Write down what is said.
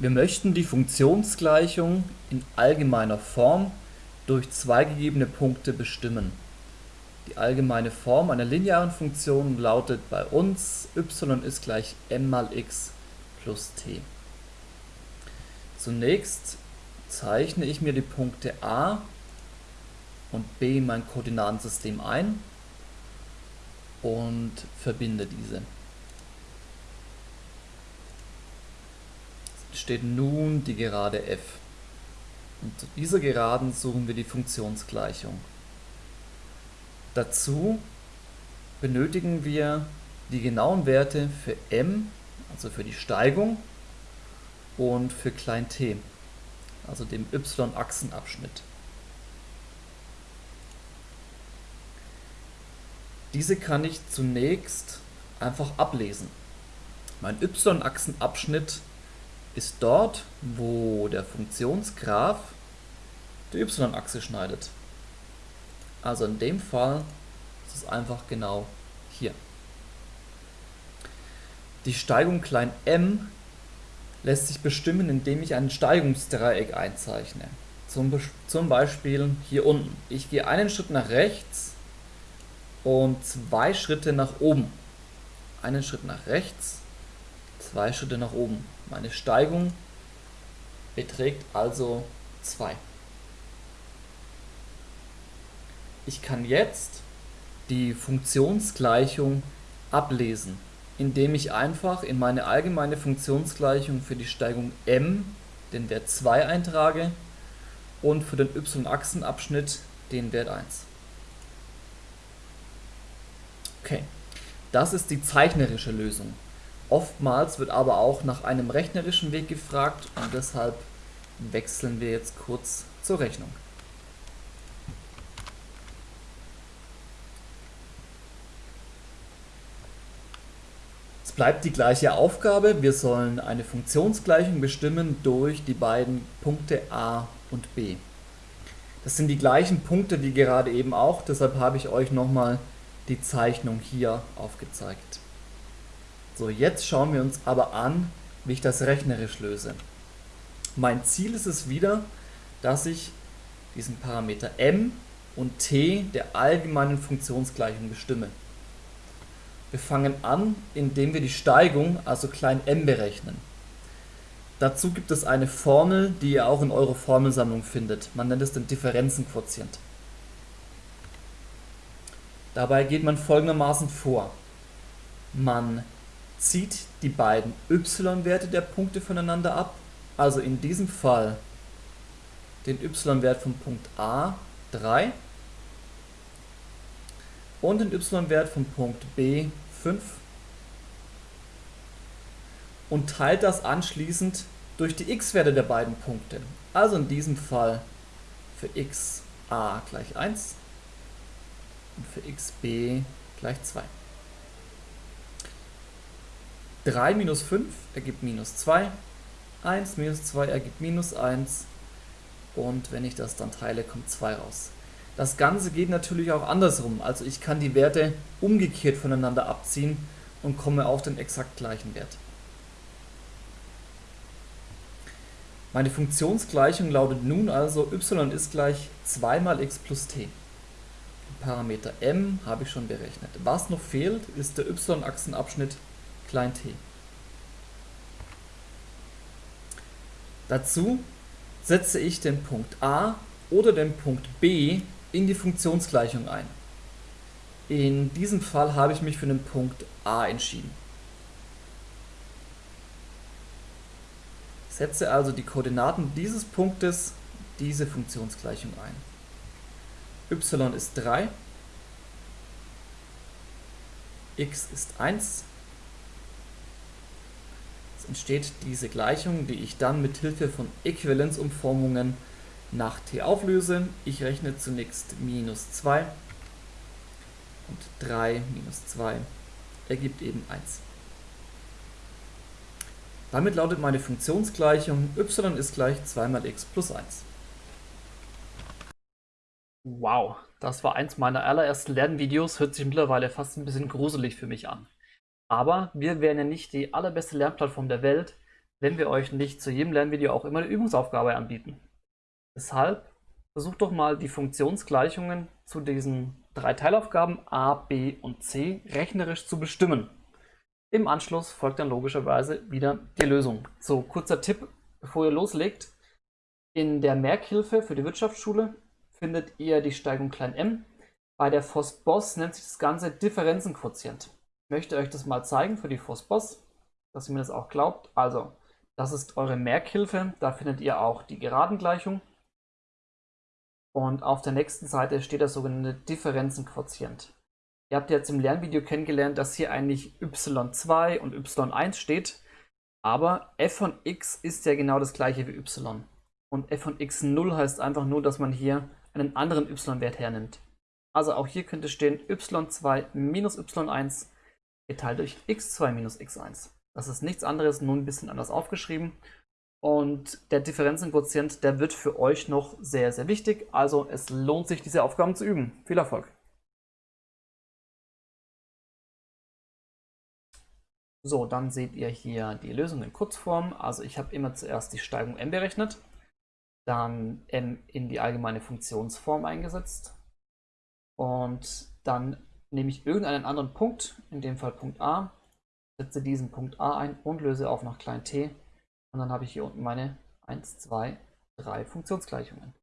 Wir möchten die Funktionsgleichung in allgemeiner Form durch zwei gegebene Punkte bestimmen. Die allgemeine Form einer linearen Funktion lautet bei uns y ist gleich m mal x plus t. Zunächst zeichne ich mir die Punkte a und b in mein Koordinatensystem ein und verbinde diese. Steht nun die Gerade f. Und zu dieser Geraden suchen wir die Funktionsgleichung. Dazu benötigen wir die genauen Werte für m, also für die Steigung, und für klein t, also dem y-Achsenabschnitt. Diese kann ich zunächst einfach ablesen. Mein y-Achsenabschnitt ist dort, wo der Funktionsgraph die y-Achse schneidet. Also in dem Fall ist es einfach genau hier. Die Steigung klein m lässt sich bestimmen, indem ich ein Steigungsdreieck einzeichne. Zum, zum Beispiel hier unten. Ich gehe einen Schritt nach rechts und zwei Schritte nach oben. Einen Schritt nach rechts, zwei Schritte nach oben. Meine Steigung beträgt also 2. Ich kann jetzt die Funktionsgleichung ablesen, indem ich einfach in meine allgemeine Funktionsgleichung für die Steigung m den Wert 2 eintrage und für den y-Achsenabschnitt den Wert 1. Okay, das ist die zeichnerische Lösung. Oftmals wird aber auch nach einem rechnerischen Weg gefragt und deshalb wechseln wir jetzt kurz zur Rechnung. Es bleibt die gleiche Aufgabe, wir sollen eine Funktionsgleichung bestimmen durch die beiden Punkte a und b. Das sind die gleichen Punkte wie gerade eben auch, deshalb habe ich euch nochmal die Zeichnung hier aufgezeigt. So, jetzt schauen wir uns aber an, wie ich das rechnerisch löse. Mein Ziel ist es wieder, dass ich diesen Parameter m und t der allgemeinen Funktionsgleichung bestimme. Wir fangen an, indem wir die Steigung, also klein m, berechnen. Dazu gibt es eine Formel, die ihr auch in eurer Formelsammlung findet. Man nennt es den Differenzenquotient. Dabei geht man folgendermaßen vor. Man zieht die beiden y-Werte der Punkte voneinander ab, also in diesem Fall den y-Wert vom Punkt A 3 und den y-Wert vom Punkt B 5 und teilt das anschließend durch die x-Werte der beiden Punkte. Also in diesem Fall für x a gleich 1 und für xb gleich 2. 3 minus 5 ergibt minus 2, 1 minus 2 ergibt minus 1 und wenn ich das dann teile, kommt 2 raus. Das Ganze geht natürlich auch andersrum, also ich kann die Werte umgekehrt voneinander abziehen und komme auf den exakt gleichen Wert. Meine Funktionsgleichung lautet nun also y ist gleich 2 mal x plus t. Parameter m habe ich schon berechnet. Was noch fehlt, ist der y-Achsenabschnitt klein t. Dazu setze ich den Punkt a oder den Punkt b in die Funktionsgleichung ein. In diesem Fall habe ich mich für den Punkt a entschieden. Setze also die Koordinaten dieses Punktes diese Funktionsgleichung ein y ist 3, x ist 1. Entsteht diese Gleichung, die ich dann mit Hilfe von Äquivalenzumformungen nach t auflöse. Ich rechne zunächst minus 2 und 3 minus 2 ergibt eben 1. Damit lautet meine Funktionsgleichung y ist gleich 2 mal x plus 1. Wow, das war eins meiner allerersten Lernvideos, hört sich mittlerweile fast ein bisschen gruselig für mich an. Aber wir wären ja nicht die allerbeste Lernplattform der Welt, wenn wir euch nicht zu jedem Lernvideo auch immer eine Übungsaufgabe anbieten. Deshalb versucht doch mal die Funktionsgleichungen zu diesen drei Teilaufgaben a, b und c rechnerisch zu bestimmen. Im Anschluss folgt dann logischerweise wieder die Lösung. So, kurzer Tipp, bevor ihr loslegt. In der Merkhilfe für die Wirtschaftsschule findet ihr die Steigung klein m. Bei der FOSBOS nennt sich das Ganze Differenzenquotient. Möchte euch das mal zeigen für die FOSBOS, dass ihr mir das auch glaubt. Also, das ist eure Merkhilfe. Da findet ihr auch die Geradengleichung. Und auf der nächsten Seite steht der sogenannte Differenzenquotient. Ihr habt jetzt im Lernvideo kennengelernt, dass hier eigentlich y2 und y1 steht. Aber f von x ist ja genau das gleiche wie y. Und f von x0 heißt einfach nur, dass man hier einen anderen y-Wert hernimmt. Also auch hier könnte stehen y2 minus y1 geteilt durch x2 minus x1. Das ist nichts anderes, nur ein bisschen anders aufgeschrieben. Und der Differenzenquotient, der wird für euch noch sehr, sehr wichtig. Also es lohnt sich, diese Aufgaben zu üben. Viel Erfolg! So, dann seht ihr hier die Lösung in Kurzform. Also ich habe immer zuerst die Steigung m berechnet, dann m in die allgemeine Funktionsform eingesetzt und dann nehme ich irgendeinen anderen Punkt, in dem Fall Punkt a, setze diesen Punkt a ein und löse auf nach klein t und dann habe ich hier unten meine 1, 2, 3 Funktionsgleichungen.